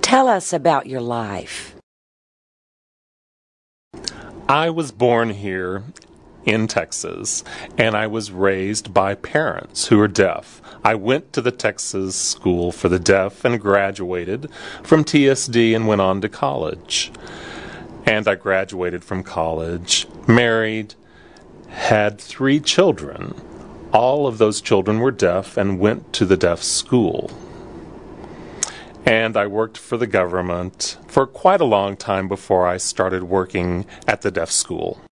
Tell us about your life. I was born here in Texas, and I was raised by parents who are deaf. I went to the Texas School for the Deaf and graduated from TSD and went on to college. And I graduated from college, married, had three children. All of those children were deaf and went to the deaf school. And I worked for the government for quite a long time before I started working at the deaf school.